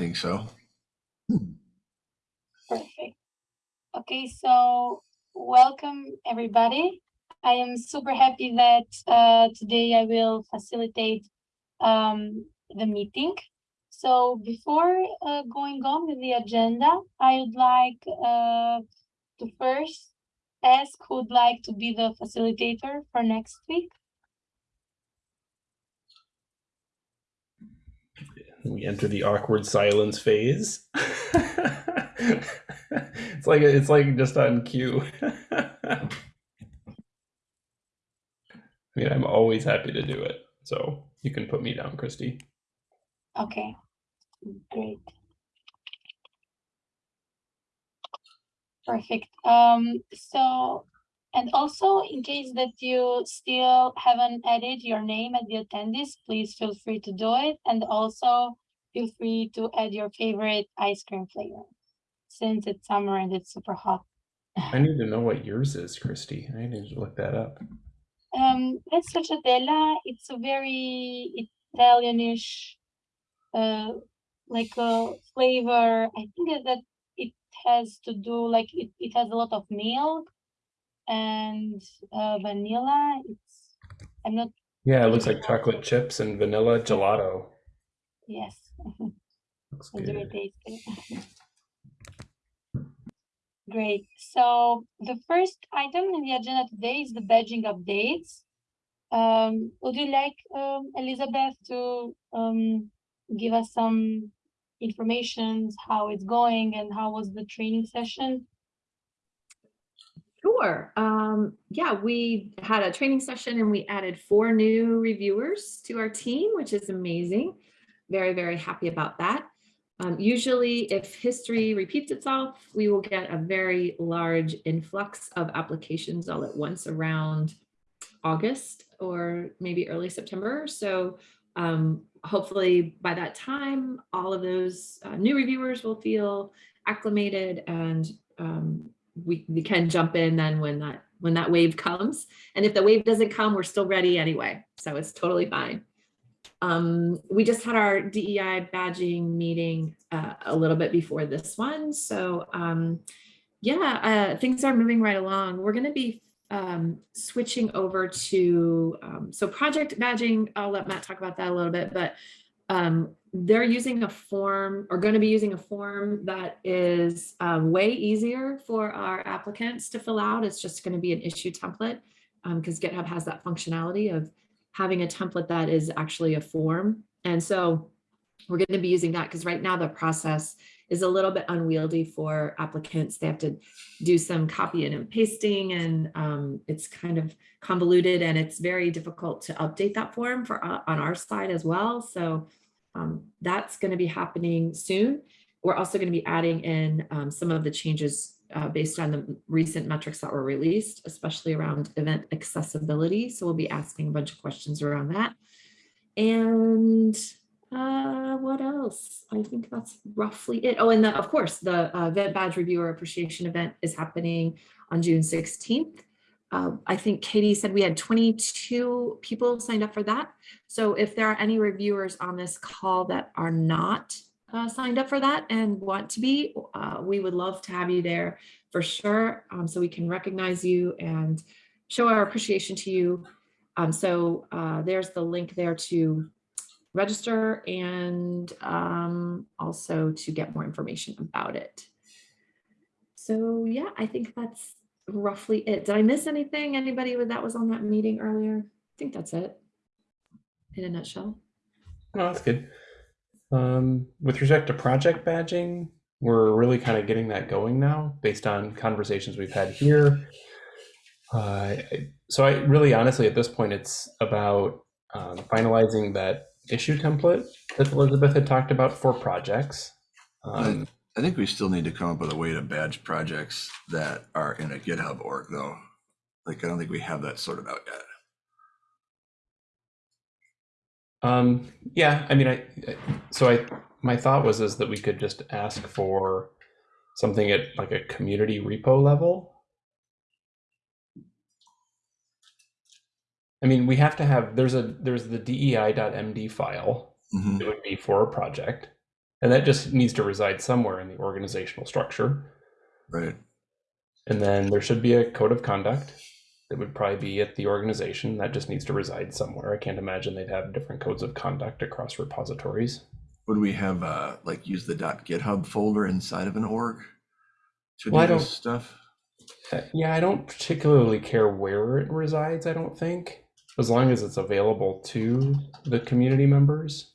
think so. Perfect. Okay, so welcome everybody. I am super happy that uh, today I will facilitate um, the meeting. So before uh, going on with the agenda, I would like uh, to first ask who would like to be the facilitator for next week. We enter the awkward silence phase. it's like it's like just on cue. I mean, I'm always happy to do it. So you can put me down, Christy. Okay, great. Perfect. Um, so, and also in case that you still haven't added your name at the attendees, please feel free to do it. And also feel free to add your favorite ice cream flavor since it's summer and it's super hot. I need to know what yours is, Christy. I need to look that up. Um, it's stracciatella. It's a very Italianish, uh, like a flavor. I think that it has to do like it, it has a lot of milk and uh, vanilla. It's I'm not. Yeah, it looks like chocolate chips and vanilla gelato. Yes. Looks good. tasty. Great. So the first item in the agenda today is the badging updates. Um, would you like um, Elizabeth to um, give us some information, how it's going and how was the training session? Sure. Um, yeah, we had a training session and we added four new reviewers to our team, which is amazing. Very, very happy about that. Um, usually if history repeats itself, we will get a very large influx of applications all at once around August or maybe early September. So um, hopefully by that time, all of those uh, new reviewers will feel acclimated and um, we, we can jump in then when that when that wave comes. And if the wave doesn't come, we're still ready anyway. So it's totally fine. Um, we just had our DEI badging meeting uh, a little bit before this one. So um, yeah, uh, things are moving right along. We're going to be um, switching over to, um, so project badging, I'll let Matt talk about that a little bit, but um, they're using a form or going to be using a form that is um, way easier for our applicants to fill out. It's just going to be an issue template because GitHub has that functionality of having a template that is actually a form. And so we're going to be using that because right now the process is a little bit unwieldy for applicants. They have to do some copying and pasting and um, it's kind of convoluted and it's very difficult to update that form for uh, on our side as well. So um, that's going to be happening soon. We're also going to be adding in um, some of the changes uh, based on the recent metrics that were released, especially around event accessibility. So we'll be asking a bunch of questions around that. And uh, what else? I think that's roughly it. Oh, and the, of course, the uh, event badge reviewer appreciation event is happening on June 16th. Uh, I think Katie said we had 22 people signed up for that. So if there are any reviewers on this call that are not uh, signed up for that and want to be, uh, we would love to have you there for sure. Um, so we can recognize you and show our appreciation to you. Um, so uh, there's the link there to register and um, also to get more information about it. So yeah, I think that's roughly it. Did I miss anything? Anybody that was on that meeting earlier? I think that's it in a nutshell. Oh, that's good. Um, with respect to project badging, we're really kind of getting that going now based on conversations we've had here. Uh, so I really honestly at this point it's about um, finalizing that issue template that Elizabeth had talked about for projects. Um, I think we still need to come up with a way to badge projects that are in a GitHub org though. Like, I don't think we have that sorted out yet. Um, yeah, I mean, I, I- so I, my thought was is that we could just ask for something at like a community repo level. I mean, we have to have, there's a, there's the dei.md file. Mhm. It would be for a project. And that just needs to reside somewhere in the organizational structure. Right. And then there should be a code of conduct that would probably be at the organization. That just needs to reside somewhere. I can't imagine they'd have different codes of conduct across repositories. Would we have uh like use the .github folder inside of an org to Well, do this stuff? Uh, Yeah, I don't particularly care where it resides, I don't think, as long as it's available to the community members.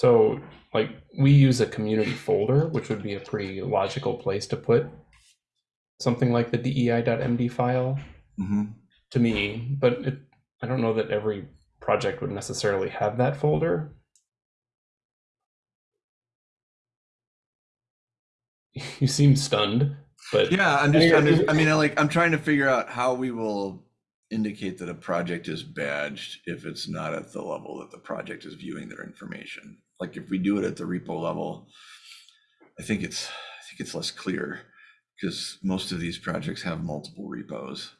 So, like, we use a community folder, which would be a pretty logical place to put something like the dei.md file hmm to me, but it, I don't know that every project would necessarily have that folder. You seem stunned, but Yeah, I'm just trying to, I mean, I like, I'm trying to figure out how we will indicate that a project is badged if it's not at the level that the project is viewing their information. Like if we do it at the repo level, I think it's, I think it's less clear because most of these projects have multiple repos.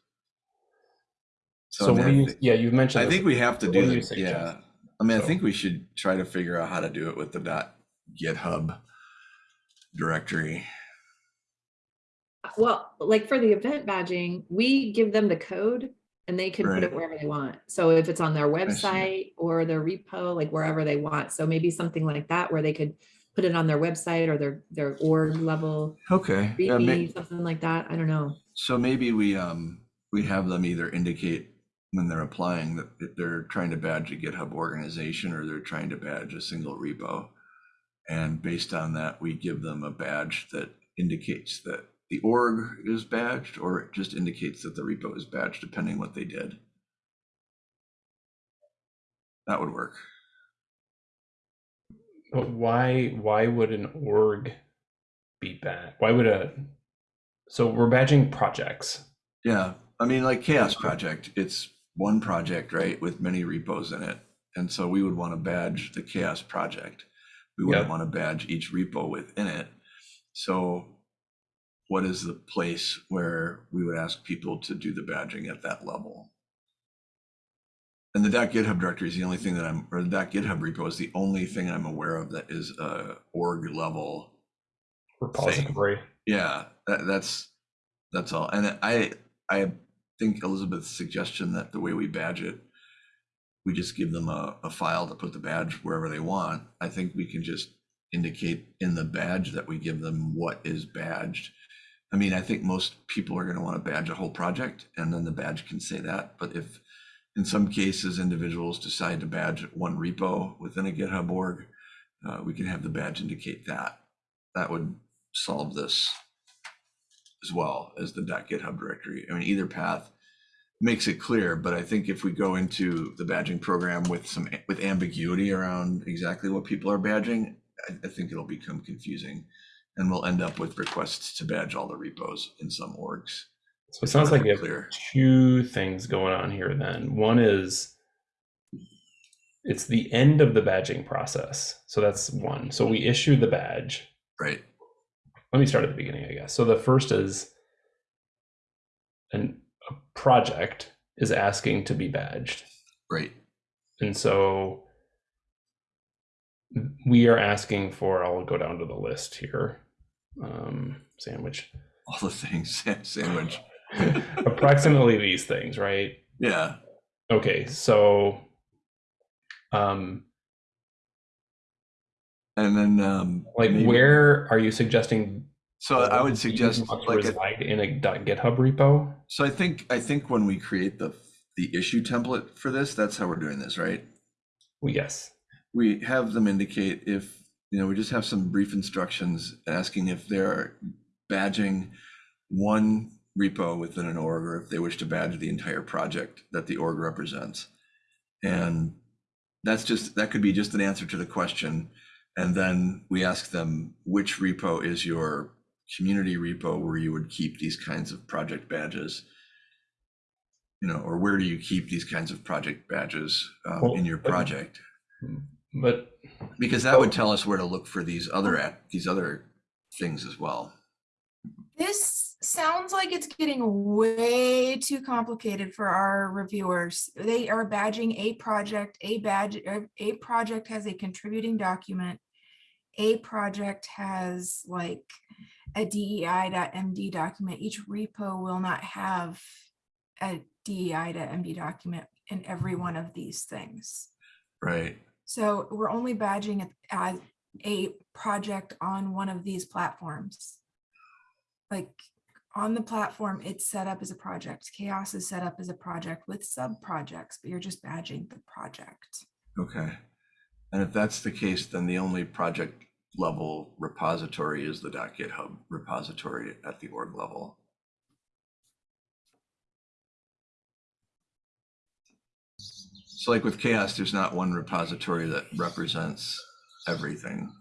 so, I what do you? thi- Yeah, you've mentioned. I this think we have to What do do you yeah. I mean, I think we should try to figure out how to do it with the dot GitHub directory. Well, like for the event badging, we give them the code and they can put it wherever they want. So if it's on their website or their repo, like wherever they want. So maybe something like that where they could put it on their website or their, their org level, Okay. Yeah, ma- README, something like that. I don't know. So maybe we, um, we have them either indicate when they're applying that that they're trying to badge a GitHub organization or they're trying to badge a single repo. And based on that, we give them a badge that indicates that the org is badged or it just indicates that the repo is badged depending what they did. That would work. But why? Why would an org be bad? Why would a? So we're badging projects. Yeah, I mean, like CHAOSS Project, it's one project, right, with many repos in it. And so we would want to badge the CHAOSS Project. We wouldn't Yep. want to badge each repo within it. So what is the place where we would ask people to do the badging at that level? And the .github directory is the only thing that I'm, or the .github repo is the only thing I'm aware of that is a org level repository. yeah, that, that's that's all. And I I think Elizabeth's suggestion that the way we badge it, we just give them a, a file to put the badge wherever they want. I think we can just indicate in the badge that we give them what is badged. I mean, I think most people are going to want to badge a whole project, and then the badge can say that. But if in some cases individuals decide to badge one repo within a GitHub org, uh, we can have the badge indicate that. That would solve this as well as the .github directory. I mean, either path makes it clear, but I think if we go into the badging program with some with ambiguity around exactly what people are badging, I, I think it'll become confusing, and we'll end up with requests to badge all the repos in some orgs. So it sounds like you have Clear. two things going on here. Then one is it's the end of the badging process. So that's one. So we issue the badge. Right. let me start at the beginning, I guess. So the first is an, a project is asking to be badged. Right. And so we are asking for, I'll go down to the list here. Um, sandwich. All the things sandwich. Approximately these things, right? Yeah. Okay, so um And then um like maybe- where are you suggesting So I would suggest like a- in a .github repo? So I think I think when we create the the issue template for this, that's how we're doing this, right? Well, yes. We have them indicate if you know we just have some brief instructions asking if they're badging one repo within an org or if they wish to badge the entire project that the org represents. And that's just that could be just an answer to the question. And then we ask them which repo is your community repo where you would keep these kinds of project badges you know or where do you keep these kinds of project badges um, Well, in your project But because that would tell us where to look for these other ac- these other things as well This sounds like it's getting way too complicated for our reviewers. They are badging a project, a badge, a- a project has a contributing document. A project has like a DEI.MD document. Each repo will not have a DEI.MD document in every one of these things. Right. So we're only badging as a project on one of these platforms. Like on the platform, it's set up as a project. CHAOSS is set up as a project with sub projects, but you're just badging the project. Okay. And if that's the case, then the only project level repository is the .github repository at the org level. So like with CHAOSS, there's not one repository that represents everything.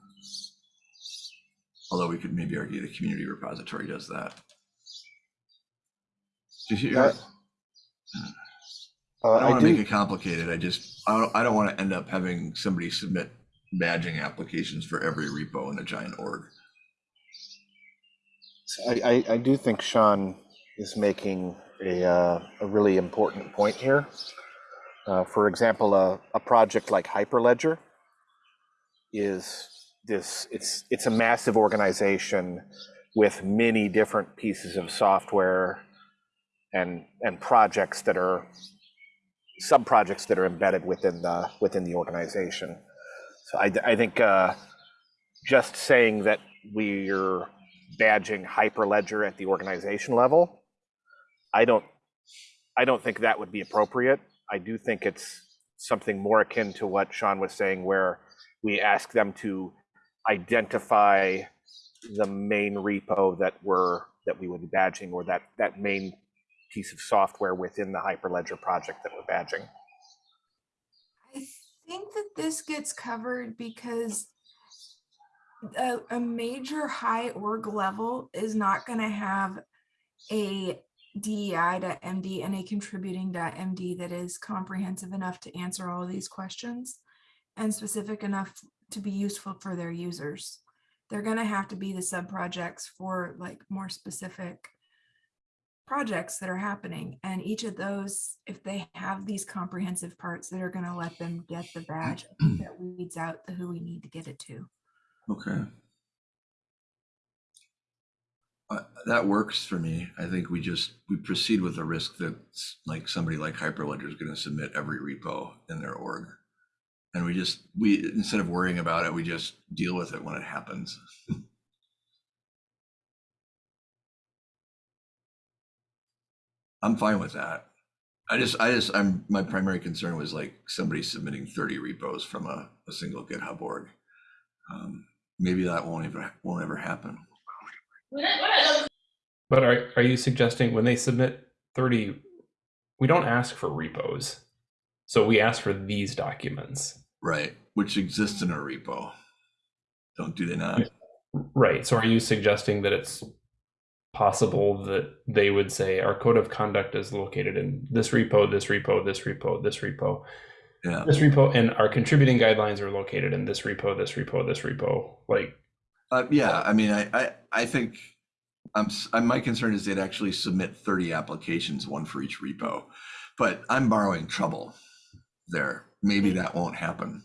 Although we could maybe argue the community repository does that. Did you- Uh, Uh, I don't want to make it complicated. I just, I don't, I don't want to end up having somebody submit badging applications for every repo in a giant org. I, I, I do think Sean is making a, uh, a really important point here. Uh, for example, a, a project like Hyperledger is this, it's, it's a massive organization with many different pieces of software and, and projects that are, sub-projects that are embedded within the, within the organization. So I, I think, uh, just saying that we're badging Hyperledger at the organization level, I don't, I don't think that would be appropriate. I do think it's something more akin to what Sean was saying, where we ask them to identify the main repo that we're, that we would be badging, or that, that main piece of software within the Hyperledger project that we're badging. I think that this gets covered because a, a major high org level is not gonna have a DEI.MD and a contributing.MD that is comprehensive enough to answer all of these questions and specific enough to be useful for their users. They're gonna have to be the sub-projects for like more specific projects that are happening. And each of those, if they have these comprehensive parts that are gonna let them get the mm-hmm. badge that weeds out the who we need to get it to. Okay. Uh, that works for me. I think we just, we proceed with the risk that like somebody like Hyperledger is going to submit every repo in their org. And we just, we, instead of worrying about it, we just deal with it when it happens. I'm fine with that. I just, I just, I'm, my primary concern was like somebody submitting 30 repos from a, a single GitHub org. Um, maybe that won't ever, won't ever happen. But are, are you suggesting when they submit 30, we don't ask for repos. So we ask for these documents. Right, which exists in a repo. Don't do they not? Right. So are you suggesting that it's possible that they would say our code of conduct is located in this repo, this repo, this repo, this repo, Yeah, this repo, and our contributing guidelines are located in this repo, this repo, this repo? Like, uh, yeah, I mean, I, I, I think, I'm, I'm, my concern is they'd actually submit thirty applications, one for each repo. But I'm borrowing trouble there. Maybe that won't happen.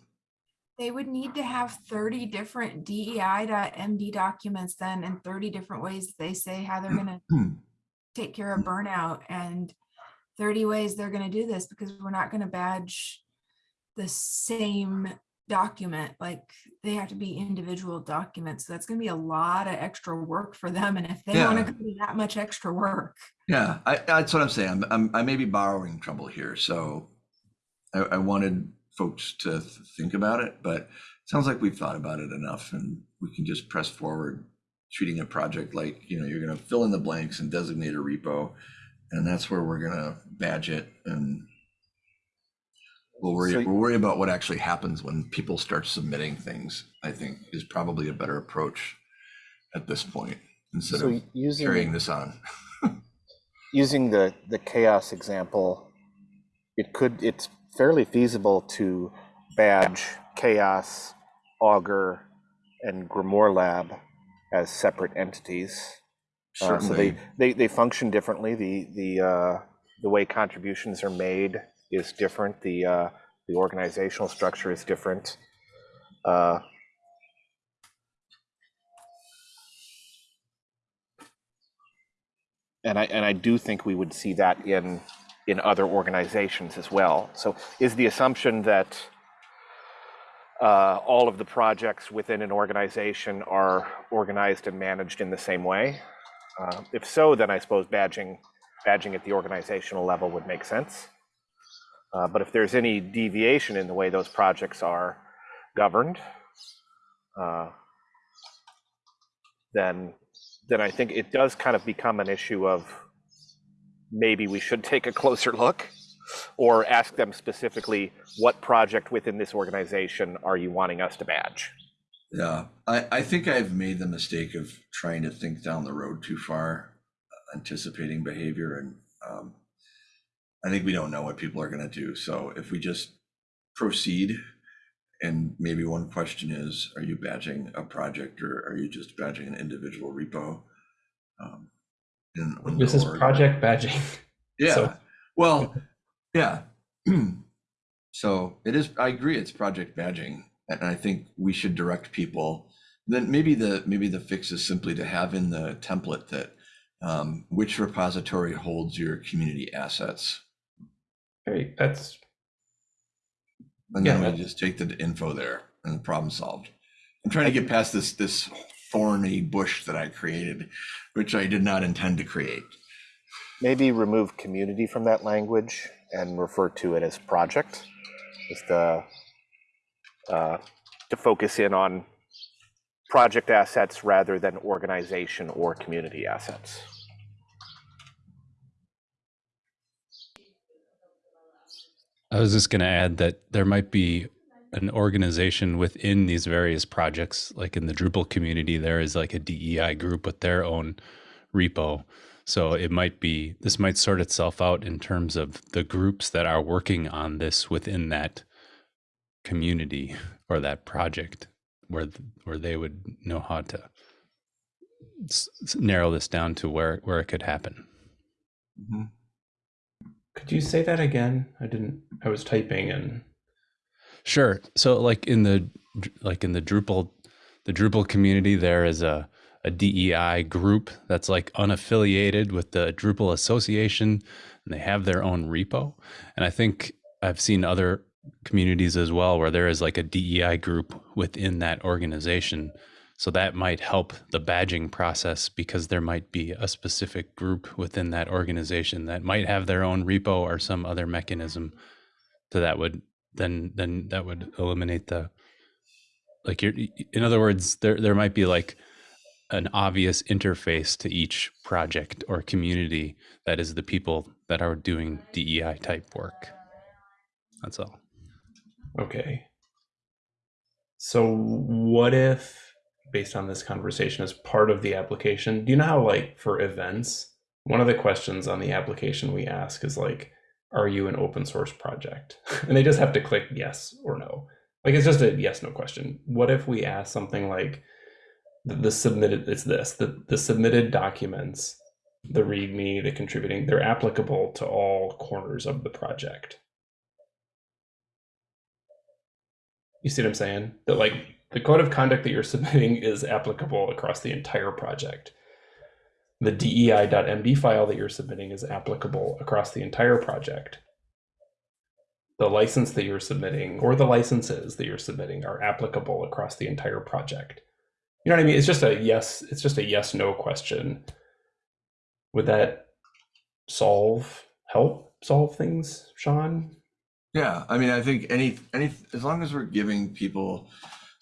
They would need to have thirty different DEI.MD documents then and thirty different ways they say how they're gonna Hmm. take care of burnout and thirty ways they're gonna do this because we're not gonna badge the same document, like they have to be individual documents. So that's gonna be a lot of extra work for them. And if they wanna do that much extra work, Yeah, I, that's what I'm saying. I'm, I'm, I may be borrowing trouble here, so I, I wanted folks to th- think about it, but it sounds like we've thought about it enough and we can just press forward, treating a project like, you know, you're gonna fill in the blanks and designate a repo, and that's where we're gonna badge it and we'll worry, So- we'll worry about what actually happens when people start submitting things, I think is probably a better approach at this point, instead So of using, carrying this on. using the, the CHAOSS example, it could, it's fairly feasible to badge CHAOSS, augur, and Grimoire Lab as separate entities. Uh, so they, they, they function differently. The, the, uh, the way contributions are made is different. The, uh, the organizational structure is different. Uh, and I, and I do think we would see that in, in other organizations as well. So is the assumption that uh, all of the projects within an organization are organized and managed in the same way? Uh, If so, then I suppose badging, badging at the organizational level would make sense. Uh, But if there's any deviation in the way those projects are governed, uh, then, then I think it does kind of become an issue of maybe we should take a closer look or ask them specifically, what project within this organization are you wanting us to badge? yeah, I, I think I've made the mistake of trying to think down the road too far, anticipating behavior and, um, I think we don't know what people are gonna do, so if we just proceed, and maybe one question is, are you badging a project or are you just badging an individual repo? Um, in- in This is project badging. Yeah, So- well, yeah. So it is, I agree, it's project badging, and I think we should direct people. Then maybe the, maybe the fix is simply to have in the template that um, which repository holds your community assets. Great, that's And then Yeah. we just take the info there and the problem solved. I'm trying to get past this, this thorny bush that I created, which I did not intend to create. Maybe remove community from that language and refer to it as project, just uh, uh, to focus in on project assets rather than organization or community assets. I was just going to add that there might be an organization within these various projects, like in the Drupal community, there is like a DEI group with their own repo. So it might be, this might sort itself out in terms of the groups that are working on this within that community or that project where, where they would know how to narrow this down to where, where it could happen. Mhm. Could you say that again? I didn't. I was typing and Sure. So like in the like in the Drupal the Drupal community there is a a DEI group that's like unaffiliated with the Drupal association and they have their own repo. And I think I've seen other communities as well where there is like a DEI group within that organization. So that might help the badging process because there might be a specific group within that organization that might have their own repo or some other mechanism so that would then then that would eliminate the like you're in other words there there might be like an obvious interface to each project or community that is the people that are doing DEI type work. That's all. okay. So what if, based on this conversation, as part of the application, do you know how like for events, one of the questions on the application we ask is like, are you an open source project? And they just have to click yes or no. Like it's just a yes no question. What if we ask something like the, the submitted it's this the, the submitted documents, the README, the contributing, they're applicable to all corners of the project. You see what I'm saying? That like the code of conduct that you're submitting is applicable across the entire project. The DEI.md file that you're submitting is applicable across the entire project. The license that you're submitting or the licenses that you're submitting are applicable across the entire project. You know what I mean? It's just a yes, it's just a yes no question. Would that solve help solve things, Sean? Yeah, I mean, I think any, any, as long as we're giving people,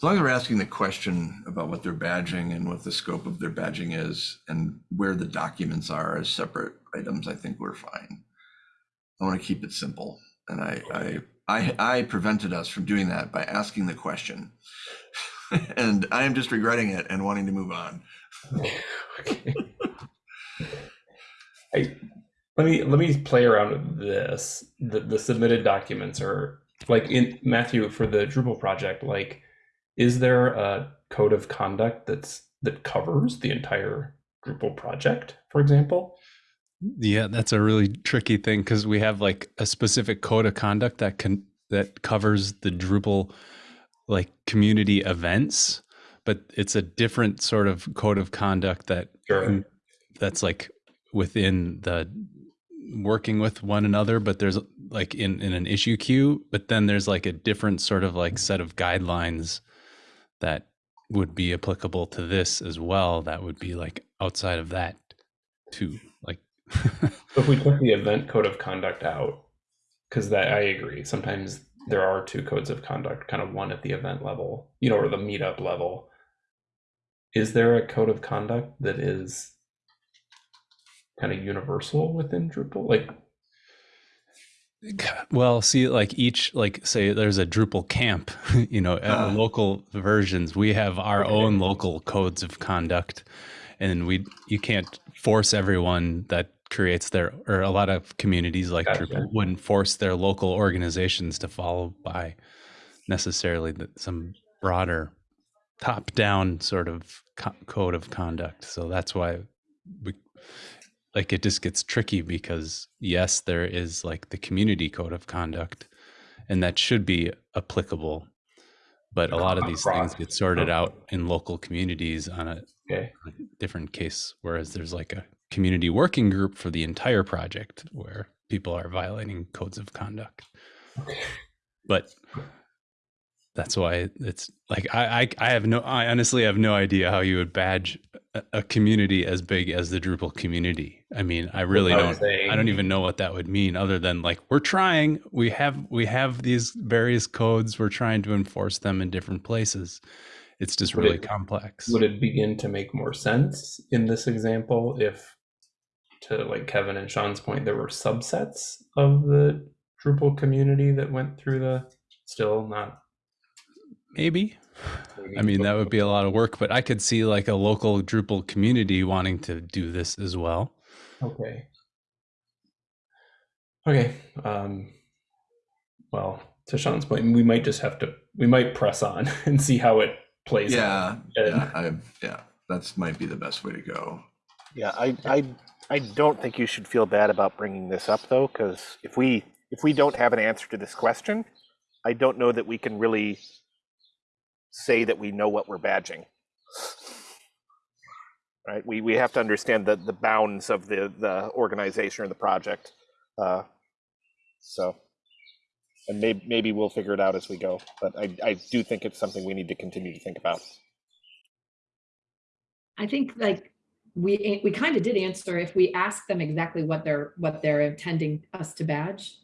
as long as we're asking the question about what they're badging and what the scope of their badging is and where the documents are as separate items, I think we're fine. I want to keep it simple. And I, I, I, I prevented us from doing that by asking the question. And I am just regretting it and wanting to move on. okay. I, let me let me play around with this. The the submitted documents are like in Matthew for the Drupal project. Like, is there a code of conduct that's that covers the entire Drupal project, for example. Yeah, that's a really tricky thing because we have like a specific code of conduct that can that covers the Drupal like community events, but it's a different sort of code of conduct that Sure. that's like within the working with one another but there's like in in an issue queue but then there's like a different sort of like set of guidelines that would be applicable to this as well that would be like outside of that too like If we took the event code of conduct out, because that I agree, sometimes there are two codes of conduct, kind of one at the event level, you know, or the meetup level. Is there a code of conduct that is kind of universal within Drupal? Like, well see like each like say there's a drupal camp you know at Ah. local versions we have our Okay. own local codes of conduct and we you can't force everyone that creates their or a lot of communities like Gotcha. drupal wouldn't force their local organizations to follow by necessarily the, some broader top down sort of co- code of conduct so that's why we like it just gets tricky because yes there is like the community code of conduct and that should be applicable but a lot of these things get sorted out in local communities on a okay, different case whereas there's like a community working group for the entire project where people are violating codes of conduct. But that's why it's like I, I I have no I honestly have no idea how you would badge a, a community as big as the Drupal community. I mean, I really don't I don't even know what that would mean other than like we're trying we have we have these various codes we're trying to enforce them in different places. It's just Would really it- complex. Would it begin to make more sense in this example if, to like Kevin and Sean's point, there were subsets of the Drupal community that went through the still not Maybe. maybe I mean, that would be a lot of work, but I could see like a local Drupal community wanting to do this as well. Okay. Okay. Um, well, to Sean's point, we might just have to we might press on and see how it plays. Yeah, yeah, I, yeah, that's might be the best way to go. Yeah, I, I, I don't think you should feel bad about bringing this up though, because if we if we don't have an answer to this question, I don't know that we can really say that we know what we're badging. Right? We we have to understand the the bounds of the the organization or the project. Uh, so, and maybe maybe we'll figure it out as we go. But I I do think it's something we need to continue to think about. I think like we, we kind of did answer if we ask them exactly what they're, what they're intending us to badge,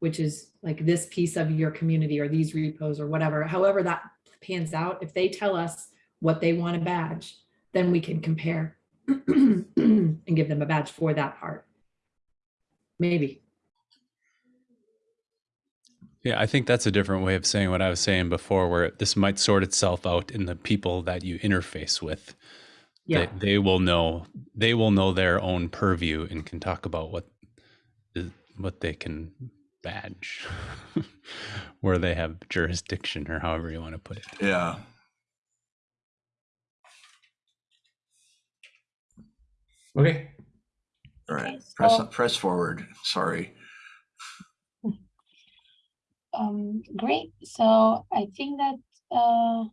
which is like this piece of your community or these repos or whatever, however that pans out, if they tell us what they want to badge, then we can compare and give them a badge for that part. Maybe. Yeah, I think that's a different way of saying what I was saying before, where this might sort itself out in the people that you interface with. Yeah. They, they will know they will know their own purview and can talk about what what they can badge, where they have jurisdiction or however you want to put it. Yeah, Okay. all right, Okay, press, so- press forward, sorry. Um, great. So I think that uh,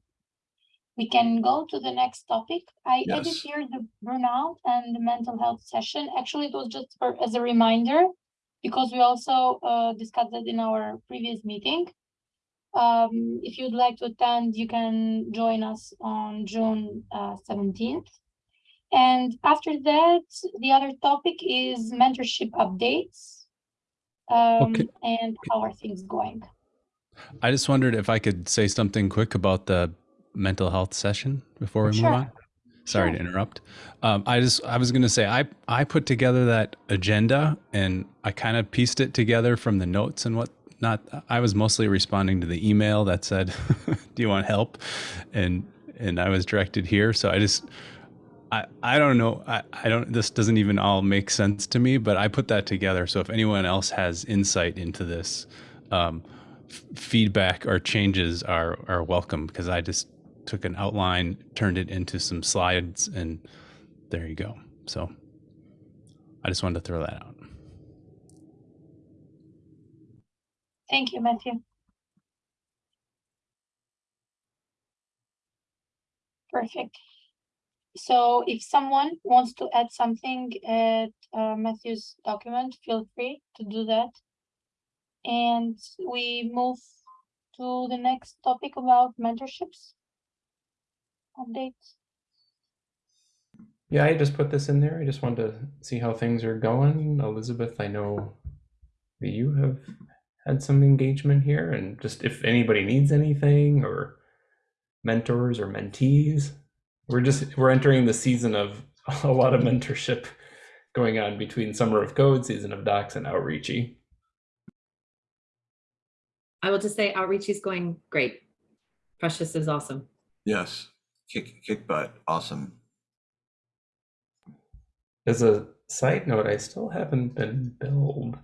we can go to the next topic. I added Yes. here the burnout and the mental health session. Actually, it was just for, as a reminder because we also uh, discussed that in our previous meeting. Um, if you'd like to attend, you can join us on June uh, 17th. And after that, the other topic is mentorship updates. Um, Okay. and how are things going? I just wondered if I could say something quick about the mental health session before we Sure. move on. Sorry Sure. to interrupt. Um, I just I was going to say I I put together that agenda and I kind of pieced it together from the notes and what not. I was mostly responding to the email that said, "Do you want help?" and and I was directed here. So I just I, I don't know. I, I don't, this doesn't even all make sense to me, but I put that together. So if anyone else has insight into this, um, f- feedback or changes are, are welcome because I just took an outline, turned it into some slides and there you go. So I just wanted to throw that out. Thank you, Matthew. Perfect. So if someone wants to add something at uh, Matthew's document, feel free to do that. And we move to the next topic about mentorships. Updates. Yeah, I just put this in there. I just wanted to see how things are going. Elizabeth, I know that you have had some engagement here, and just if anybody needs anything or mentors or mentees, we're just we're entering the season of a lot of mentorship going on between Summer of Code, Season of Docs, and Outreachy. I will just say Outreachy is going great. Precious is awesome. Yes, kick, kick butt, awesome. As a side note, I still haven't been billed.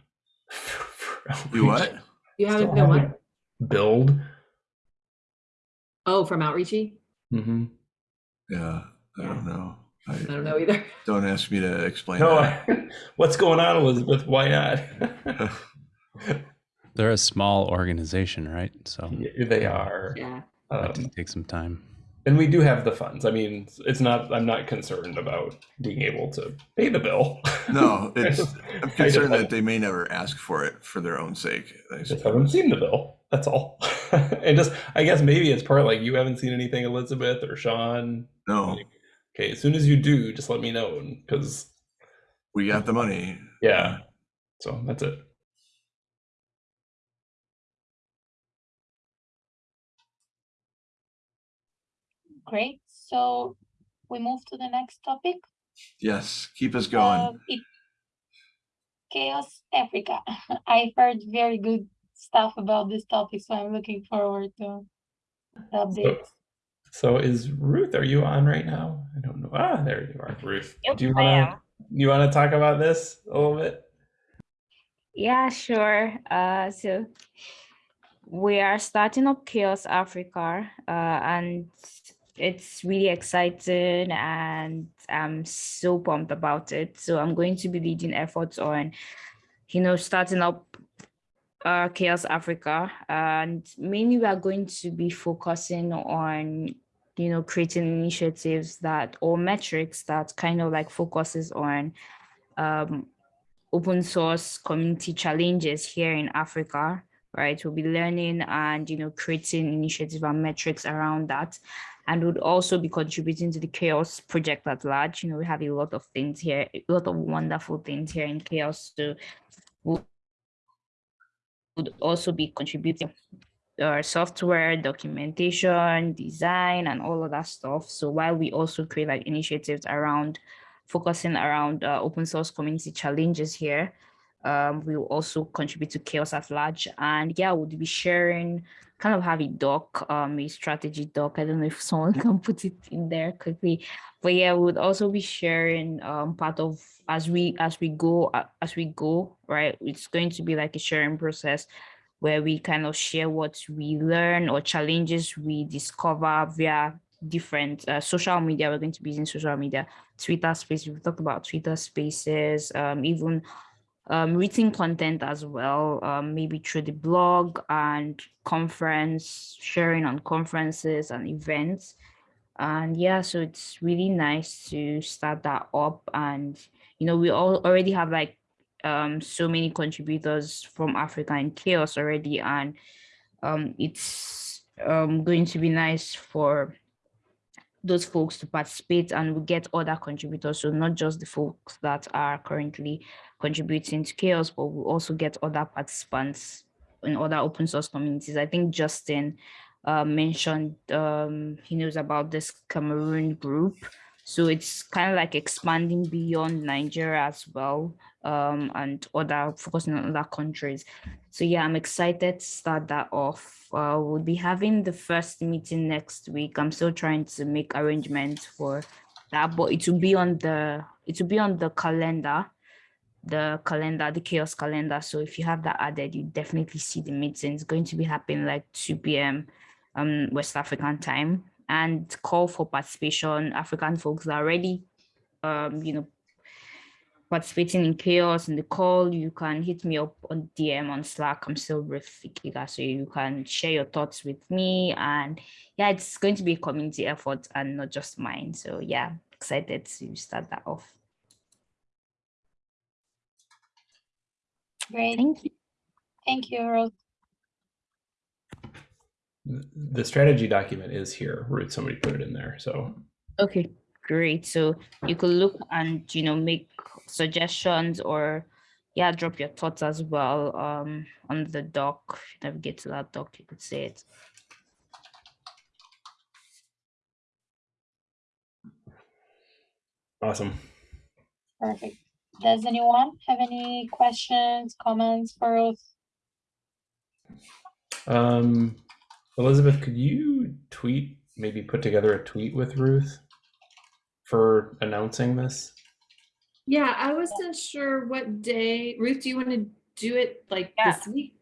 You what? You haven't been what? haven't Billed. Oh, from outreachy? Mm-hmm. Yeah, I don't know. I, I don't know either. Don't ask me to explain No, that. I, what's going on, Elizabeth? Why not? They're a small organization, right? So Yeah, they are. Yeah. that Um, did take some time. And we do have the funds. I mean, it's not. I'm not concerned about being able to pay the bill. No, it's, I'm concerned that they may never ask for it for their own sake. I just haven't seen the bill. That's all. and just, I guess maybe it's part like you haven't seen anything, Elizabeth or Sean. No, Okay, as soon as you do, just let me know because we got the money. yeah. So that's it. Great. So we move to the next topic. Yes, keep us going. Um, it, CHAOSS Africa. I heard very good stuff about this topic, so I'm looking forward to the updates. So is Ruth? Are you on right now? I don't know. Ah, there you are, Ruth. Yep, do you want to you want to talk about this a little bit? Yeah, sure. Uh, so we are starting up CHAOSS Africa, uh, and it's really exciting, and I'm so pumped about it. So I'm going to be leading efforts on, you know, starting up uh, CHAOSS Africa, and mainly we are going to be focusing on, you know, creating initiatives that or metrics that kind of like focuses on um, open source community challenges here in Africa, right? We'll be learning and, you know, creating initiatives and metrics around that. And would also be contributing to the CHAOSS project at large. You know, we have a lot of things here, a lot of wonderful things here in CHAOSS. So would also be contributing our software, documentation, design, and all of that stuff. So while we also create like initiatives around focusing around uh, open source community challenges here, um, we will also contribute to CHAOSS at large. And yeah, we'll be sharing, kind of have a doc, um, a strategy doc. I don't know if someone can put it in there quickly, but yeah, we would also be sharing um, part of as we as we go uh, as we go right. It's going to be like a sharing process where we kind of share what we learn or challenges we discover via different uh, social media. We're going to be using social media, Twitter space. We've talked about Twitter spaces, um, even um, written content as well, um, maybe through the blog and conference, sharing on conferences and events. And yeah, so it's really nice to start that up. And, you know, we all already have like um, so many contributors from Africa and CHAOSS already. And um, it's um, going to be nice for those folks to participate and we get other contributors. So not just the folks that are currently contributing to CHAOSS, but we'll also get other participants in other open source communities. I think Justin uh, mentioned um, he knows about this Cameroon group. So it's kind of like expanding beyond Nigeria as well um, and other focusing on other countries. So yeah, I'm excited to start that off. Uh, we'll be having the first meeting next week. I'm still trying to make arrangements for that, but it will be on the it will be on the calendar, the calendar, the CHAOSS calendar. So if you have that added, you definitely see the meeting. It's going to be happening like 2 p.m. um West African time and call for participation. African folks are ready um, you know, participating in CHAOSS in the call, you can hit me up on DM on Slack. I'm still with Ikiga, so you can share your thoughts with me. And yeah, it's going to be a community effort and not just mine. So yeah, excited to start that off. Great. Thank you. Thank you, Ruth. The strategy document is here. Ruth, somebody put it in there. So Okay, great. So you could look and you know make suggestions or yeah, drop your thoughts as well um on the doc. Navigate to that doc, you could say it. awesome. Perfect. Does anyone have any questions, comments for Ruth? Um, Elizabeth, could you tweet, maybe put together a tweet with Ruth for announcing this? Yeah, I wasn't sure what day. Ruth, do you want to do it like Yeah. this week?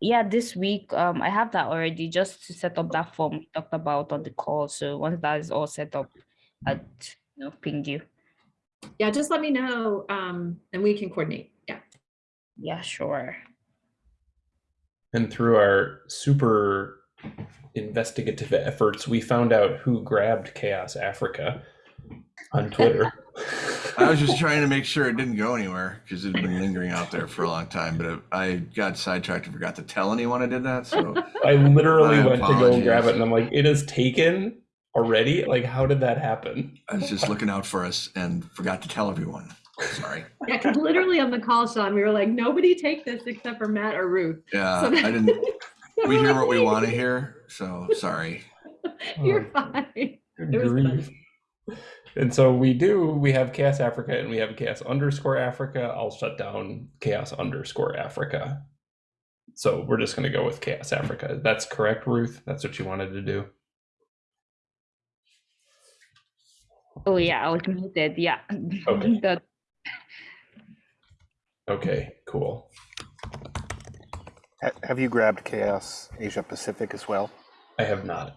Yeah, this week um I have that already just to set up that form we talked about on the call. So once that is all set up, I'd you know ping you. Yeah, just let me know um, and we can coordinate. Yeah. Yeah, sure. And through our super investigative efforts, we found out who grabbed CHAOSS Africa on Twitter. I was just trying to make sure it didn't go anywhere because it had been lingering out there for a long time. But it, I got sidetracked and forgot to tell anyone I did that. So I literally My went to go and grab it, and I'm like, it is taken already? Like, how did that happen? I was just looking out for us and forgot to tell everyone. Sorry. Yeah, because literally on the call, Sean, we were like, nobody take this except for Matt or Ruth. Yeah, So I didn't. We hear what we want to hear. So sorry. You're Oh. fine. Good grief. And so we do, we have CHAOSS Africa and we have CHAOSS underscore Africa. I'll shut down CHAOSS underscore Africa. So we're just going to go with CHAOSS Africa. That's correct, Ruth? That's what you wanted to do? Oh yeah, I was muted. Yeah. Okay. Okay, cool. Ha- Have you grabbed CHAOSS Asia Pacific as well? I have not.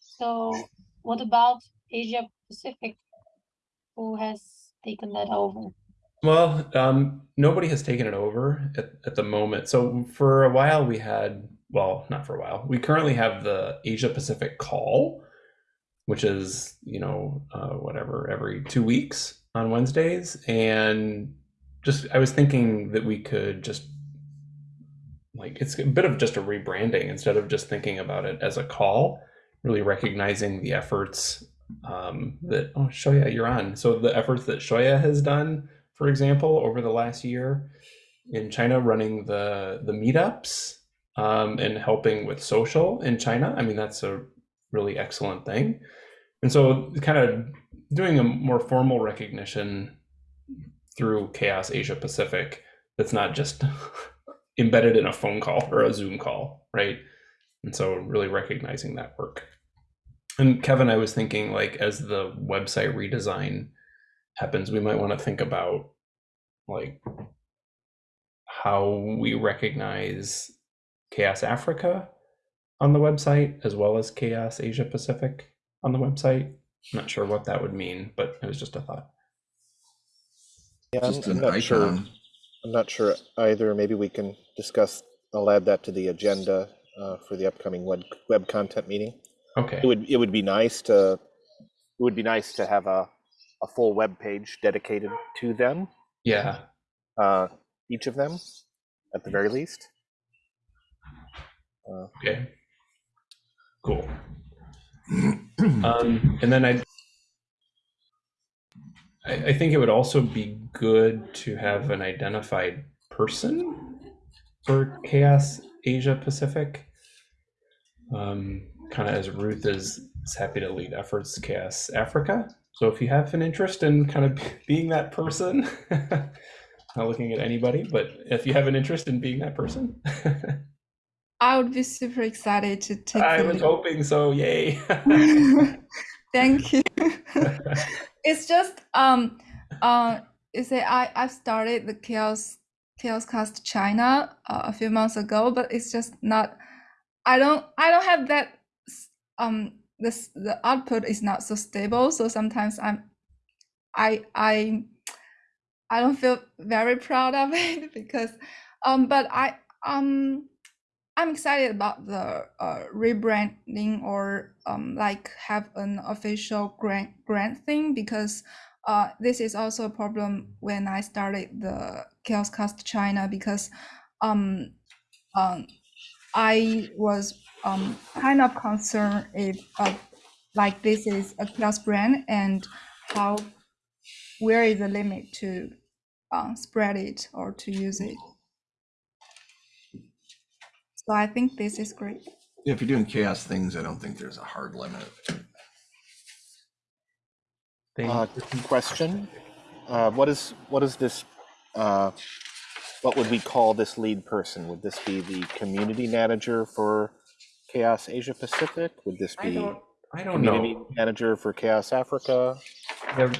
So what about Asia Pacific? Who has taken that over? Well, um, nobody has taken it over at, at the moment. So for a while we had, well, not for a while. We currently have the Asia Pacific call, which is, you know, uh, whatever, every two weeks on Wednesdays. And just, I was thinking that we could just, like, it's a bit of just a rebranding instead of just thinking about it as a call, really recognizing the efforts um, that, oh, Xiaoya, you're on. So the efforts that Xiaoya has done for example, over the last year in China, running the the meetups um, and helping with social in China. I mean, that's a really excellent thing. And so, kind of doing a more formal recognition through CHAOSS Asia Pacific that's not just embedded in a phone call or a Zoom call, right? And so, really recognizing that work. And Kevin, I was thinking, like, as the website redesign happens, we might want to think about like how we recognize CHAOSS Africa on the website as well as CHAOSS Asia Pacific on the website. I'm not sure what that would mean, but it was just a thought. Yeah, I'm, I'm an not sure. I'm not sure either. Maybe we can discuss. I'll add that to the agenda uh, for the upcoming web web content meeting. Okay. It would it would be nice to it would be nice to have a a full web page dedicated to them, Yeah. uh, each of them, at the very least. Uh, Okay. Cool. Um, and then I, I, I think it would also be good to have an identified person for CHAOSS Asia Pacific. Um, kind of as Ruth is, is happy to lead efforts CHAOSS Africa. So if you have an interest in kind of being that person, not looking at anybody, but if you have an interest in being that person, I would be super excited to take I was lead. hoping so. Yay. Thank you. it's just um uh you say I I've started the CHAOSS Chaos Cast China uh, a few months ago, but it's just not. I don't. I don't have that. Um, this the output is not so stable, so sometimes I'm. I I. I don't feel very proud of it because, um, but I um, I'm excited about the uh, rebranding or um, like have an official grant grant thing because uh, this is also a problem when I started the CHAOSScast China because um, um, I was um, kind of concerned if uh, like this is a CHAOSS brand and how where is the limit to uh, spread it or to use it. So I think this is great. If you're doing CHAOSS things, I don't think there's a hard limit. Thank Uh, question, uh, what is, what is this, uh, what would we call this lead person? Would this be the community manager for CHAOSS Asia Pacific? Would this I be don't. I don't community know. manager for CHAOSS Africa? Yeah,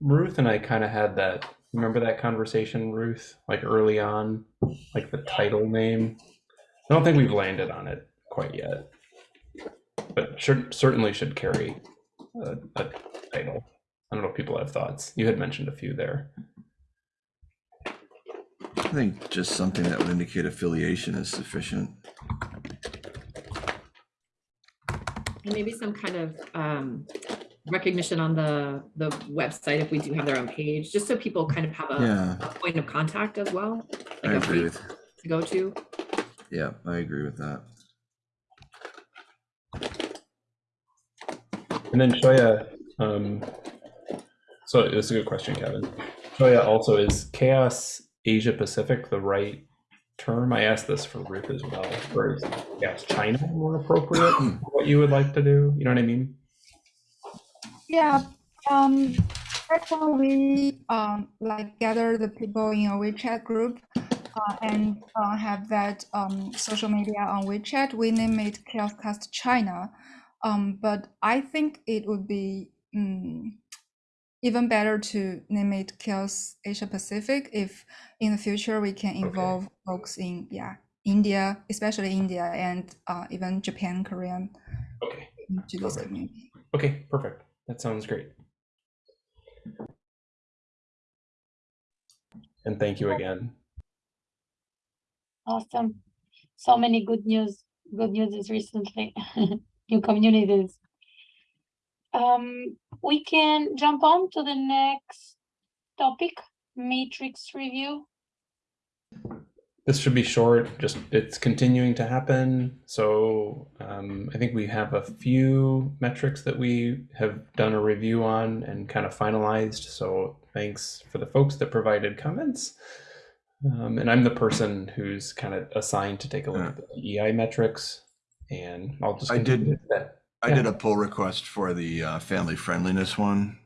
Ruth and I kind of had that. Remember that conversation, Ruth? Like early on, like the title name. I don't think we've landed on it quite yet, but should certainly should carry a, a title. I don't know if people have thoughts. You had mentioned a few there. I think just something that would indicate affiliation is sufficient. And maybe some kind of um, recognition on the, the website if we do have their own page, just so people kind of have a Yeah, a point of contact as well. Like a agree place with, To go to. Yeah, I agree with that. And then Xiaoya, um, so this is a good question, Kevin. Xiaoya also is CHAOSS Asia Pacific the right term? I asked this for Ruth as well. Or is CHAOSS China more appropriate? for what you would like to do? You know what I mean? Yeah, um, that's how we um like gather the people in a WeChat group, uh, and uh, have that um social media on WeChat. We name it CHAOSScast China, um, but I think it would be um, even better to name it CHAOSS Asia Pacific if in the future we can involve folks in yeah India, especially India and uh, even Japan, Korean Okay. this Perfect. community. Okay, perfect. That sounds great. And thank you again. Awesome. So many good news, good news is recently, new communities. Um, we can jump on to the next topic, metrics review. This should be short, just it's continuing to happen. So um, I think we have a few metrics that we have done a review on and kind of finalized. So thanks for the folks that provided comments. Um, and I'm the person who's kind of assigned to take a look at the EI metrics. And I'll just I did- with that. I Yeah. did a pull request for the uh, family friendliness one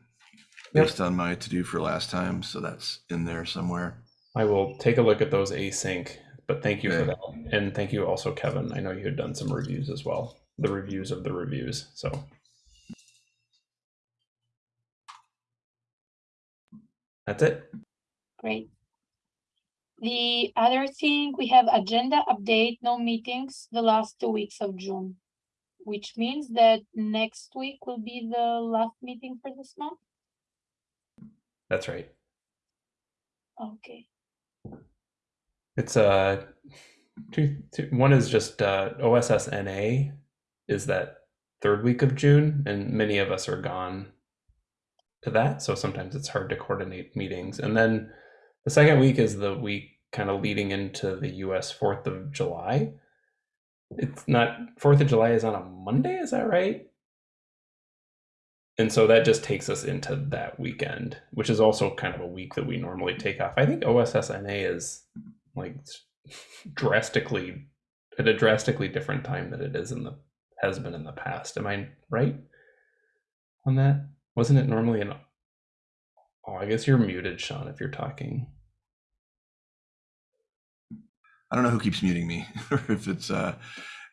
Yep. based on my to-do for last time, so that's in there somewhere. I will take a look at those async, but thank you for that. And thank you also, Kevin. I know you had done some reviews as well, the reviews of the reviews. So that's it. Great. The other thing, we have agenda update, no meetings, the last two weeks of June. Which means that next week will be the last meeting for this month? That's right. Okay, It's uh two, two one is just uh OSSNA is that third week of June and many of us are gone to that so sometimes it's hard to coordinate meetings and then the second week is the week kind of leading into the US 4th of July. It's not 4th of July is on a Monday, is that right? And so that just takes us into that weekend, which is also kind of a week that we normally take off. I think OSSNA is like drastically at a drastically different time than it is in the has been in the past. Am I right on that? Wasn't it normally in Oh, I guess you're muted, Sean, if you're talking. I don't know who keeps muting me or if it's uh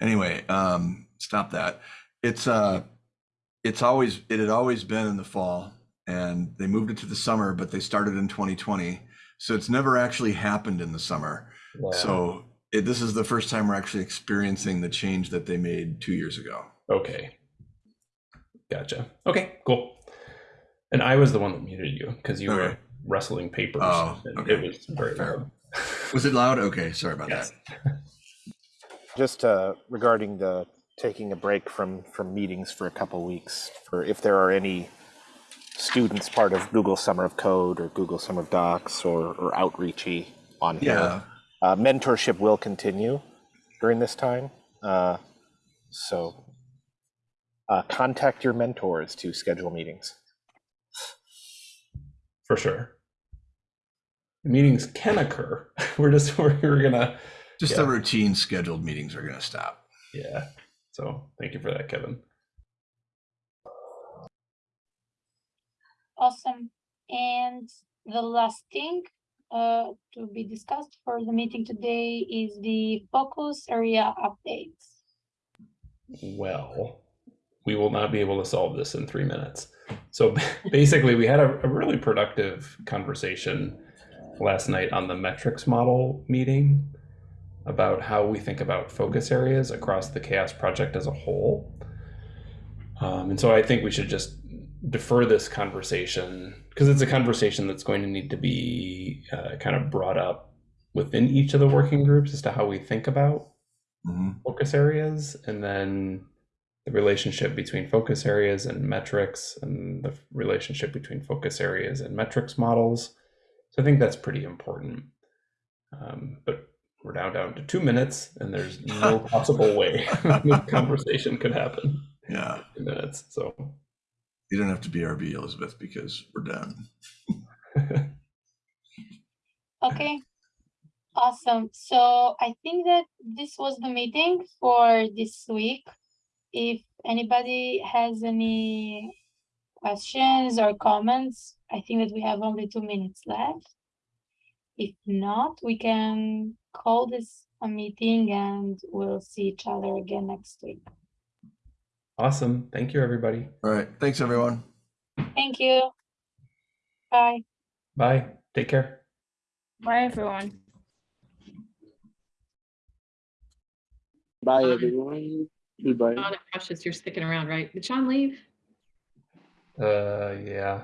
anyway, um stop that. It's uh it's always it had always been in the fall and they moved it to the summer, but they started in 2020. So it's never actually happened in the summer. Yeah. So it, this is the first time we're actually experiencing the change that they made two years ago. Okay. Gotcha. Okay, cool. And I was the one that muted you because you were Okay. wrestling papers. Oh, okay. It was very Fair. loud. Was it loud? Okay, sorry about Yes. that. Just uh, regarding the taking a break from from meetings for a couple weeks, for if there are any students part of Google Summer of Code or Google Summer of Docs or, or outreachy on here, Yeah, uh, mentorship will continue during this time. Uh, so uh, contact your mentors to schedule meetings. For sure. Meetings can occur. We're just we're, we're gonna just Yeah. the routine scheduled meetings are gonna stop. yeah. So thank you for that, Kevin. Awesome. And the last thing uh, to be discussed for the meeting today is the focus area updates. Well, we will not be able to solve this in three minutes. So basically, we had a, a really productive conversation last night on the metrics model meeting about how we think about focus areas across the CHAOSS project as a whole. Um, and so I think we should just defer this conversation because it's a conversation that's going to need to be uh, kind of brought up within each of the working groups as to how we think about Mhm. focus areas and then the relationship between focus areas and metrics and the relationship between focus areas and metrics models. So I think that's pretty important. Um, but we're now down to two minutes and there's no possible way this conversation could happen Yeah, in two minutes. So you don't have to be RB Elizabeth, because we're done. Okay. Awesome. So I think that this was the meeting for this week. If anybody has any questions or comments, I think that we have only two minutes left. If not, we can call this a meeting and we'll see each other again next week. awesome. Thank you, everybody. All right, thanks, everyone. Thank you. Bye. Bye. Take care. Bye, everyone. Bye, everyone. Goodbye. John and Precious, you're sticking around, right? Did Sean leave? Uh, yeah.